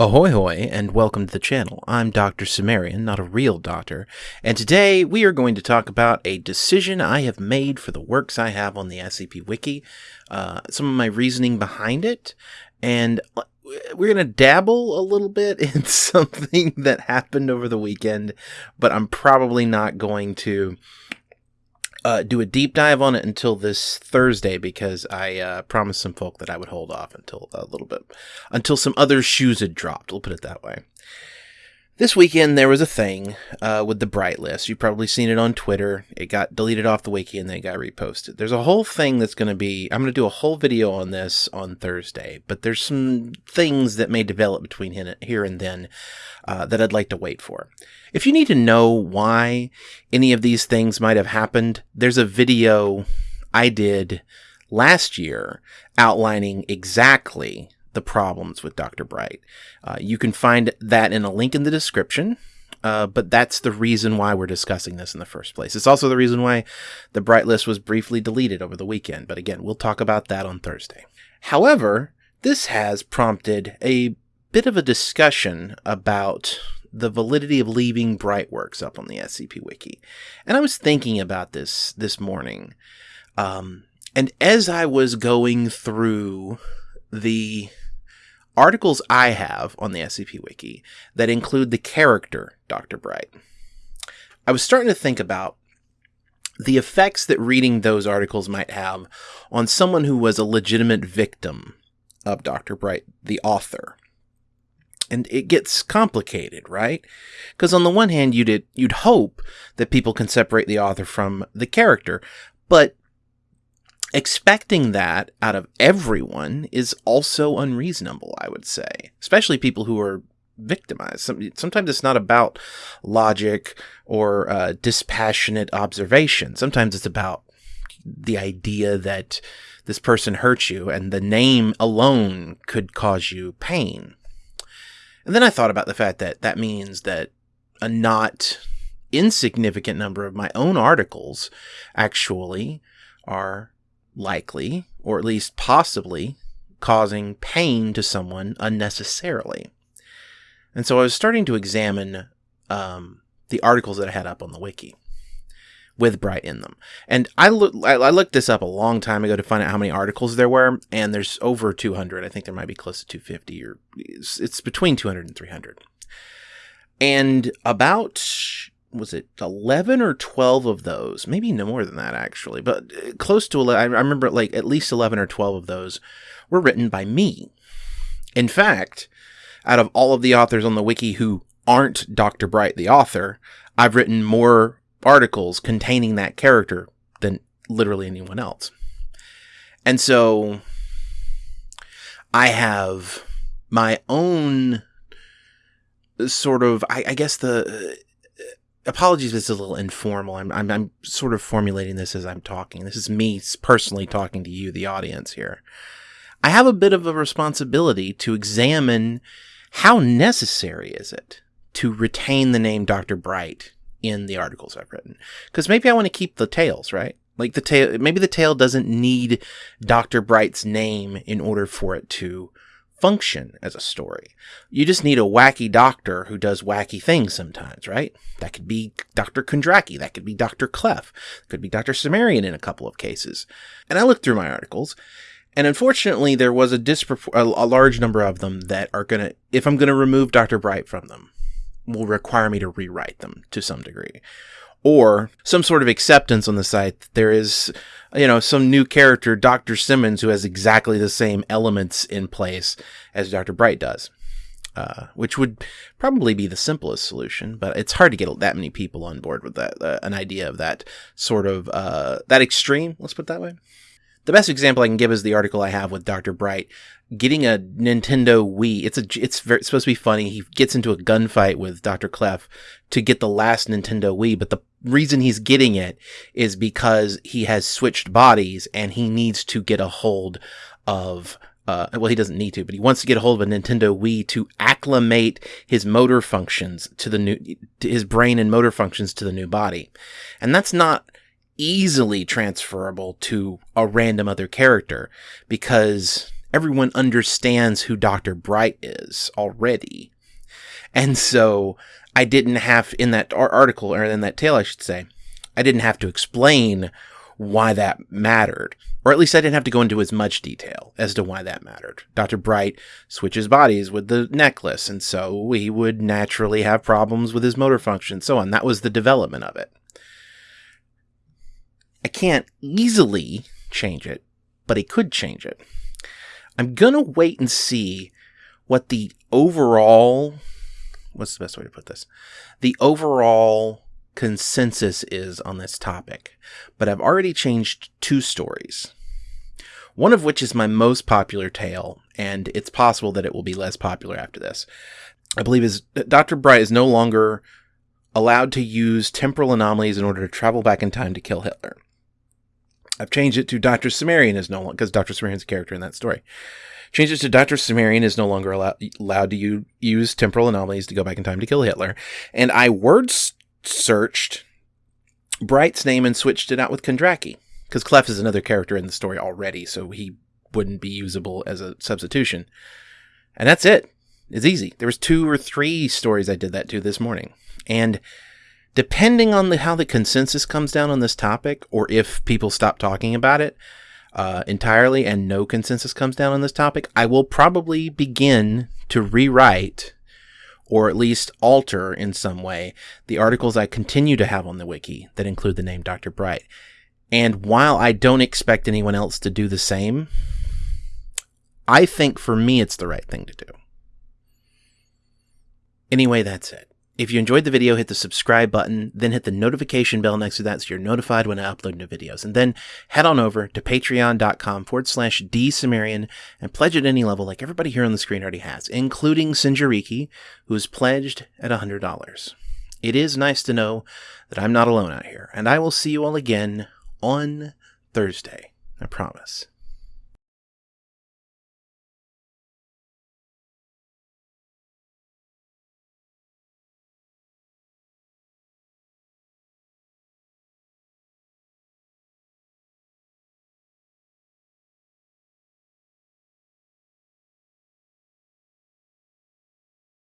Ahoy hoy and welcome to the channel. I'm Dr. Cimmerian, not a real doctor, and today we are going to talk about a decision I have made for the works I have on the SCP Wiki, uh, some of my reasoning behind it, and uh, we're going to dabble a little bit in something that happened over the weekend, but I'm probably not going to uh, do a deep dive on it until this Thursday because I uh, promised some folk that I would hold off until a little bit, until some other shoes had dropped. We'll put it that way. This weekend there was a thing uh, with the Bright list. You've probably seen it on Twitter. It got deleted off the wiki and then got reposted. There's a whole thing that's going to be. I'm going to do a whole video on this on Thursday, but there's some things that may develop between here and then uh, that I'd like to wait for. If you need to know why any of these things might have happened, there's a video I did last year outlining exactly the problems with Dr. Bright. Uh, you can find that in a link in the description. Uh, but that's the reason why we're discussing this in the first place. It's also the reason why the Bright list was briefly deleted over the weekend. But again, we'll talk about that on Thursday. However, this has prompted a bit of a discussion about the validity of leaving Brightworks up on the SCP Wiki. And I was thinking about this this morning. Um, and as I was going through the articles I have on the SCP Wiki that include the character Dr. Bright. I was starting to think about the effects that reading those articles might have on someone who was a legitimate victim of Dr. Bright, the author. And it gets complicated, right? Because on the one hand, you'd you'd hope that people can separate the author from the character, but expecting that out of everyone is also unreasonable, I would say, especially people who are victimized. Sometimes it's not about logic or uh, dispassionate observation. Sometimes it's about the idea that this person hurt you and the name alone could cause you pain. And then I thought about the fact that that means that a not insignificant number of my own articles actually are likely, or at least possibly, causing pain to someone unnecessarily. And so I was starting to examine um, the articles that I had up on the wiki with Bright in them. And I, look, I, looked this up a long time ago to find out how many articles there were, and there's over 200. I think there might be close to 250, or it's between 200 and 300. And about was it 11 or 12 of those? Maybe no more than that actually but uh, close to 11 i remember like at least 11 or 12 of those were written by me. In fact out of all of the authors on the wiki who aren't dr bright the author i've written more articles containing that character than literally anyone else. And so i have my own sort of I, I guess the apologies this is a little informal. I'm, I'm, I'm sort of formulating this as I'm talking. This is me personally talking to you, the audience here. I have a bit of a responsibility to examine how necessary is it to retain the name Dr. Bright in the articles I've written. Because maybe I want to keep the tales, right? Like the tale, maybe the tale doesn't need Dr. Bright's name in order for it to function as a story. You just need a wacky doctor who does wacky things sometimes, right? That could be Dr. Kondraki. That could be Dr. Clef. Could be Dr. Cimmerian in a couple of cases. And I looked through my articles, and unfortunately, there was a, dispropor- a, a large number of them that are going to, if I'm going to remove Dr. Bright from them, will require me to rewrite them to some degree or some sort of acceptance on the site that there is, you know, some new character, Dr. Simmons, who has exactly the same elements in place as Dr. Bright does. Uh, which would probably be the simplest solution, but it's hard to get that many people on board with that, uh, an idea of that sort of, uh, that extreme, let's put it that way. The best example I can give is the article I have with Dr. Bright getting a Nintendo Wii. It's a it's, very, it's supposed to be funny. He gets into a gunfight with Dr. Clef to get the last Nintendo Wii, but the reason he's getting it is because he has switched bodies and he needs to get a hold of uh, well, he doesn't need to, but he wants to get a hold of a Nintendo Wii to acclimate his motor functions to the new, to his brain and motor functions to the new body. And that's not easily transferable to a random other character because everyone understands who Dr. Bright is already. And so I didn't have, in that article, or in that tale, I should say, I didn't have to explain why that mattered. Or at least I didn't have to go into as much detail as to why that mattered. Dr. Bright switches bodies with the necklace, and so he would naturally have problems with his motor function, and so on. That was the development of it. I can't easily change it, but he could change it. I'm gonna wait and see what the overall what's the best way to put this? The overall consensus is on this topic, but I've already changed two stories. One of which is my most popular tale, and it's possible that it will be less popular after this. I believe is Dr. Bright is no longer allowed to use temporal anomalies in order to travel back in time to kill Hitler. I've changed it to Dr. Cimmerian is no longer because Dr. Cimmerian's a character in that story. Changed it to Dr. Cimmerian is no longer allow- allowed to u- use temporal anomalies to go back in time to kill Hitler. And I word searched Bright's name and switched it out with Kondraki because Clef is another character in the story already, so he wouldn't be usable as a substitution. And that's it. It's easy. There was two or three stories I did that to this morning. And depending on the, how the consensus comes down on this topic, or if people stop talking about it uh, entirely and no consensus comes down on this topic, I will probably begin to rewrite or at least alter in some way the articles I continue to have on the wiki that include the name Dr. Bright. And while I don't expect anyone else to do the same, I think for me it's the right thing to do. Anyway, that's it. If you enjoyed the video, hit the subscribe button, then hit the notification bell next to that so you're notified when I upload new videos. And then head on over to patreon.com forward slash dsumerian and pledge at any level like everybody here on the screen already has, including Sinjariki, who is pledged at $100. It is nice to know that I'm not alone out here, and I will see you all again on Thursday. I promise.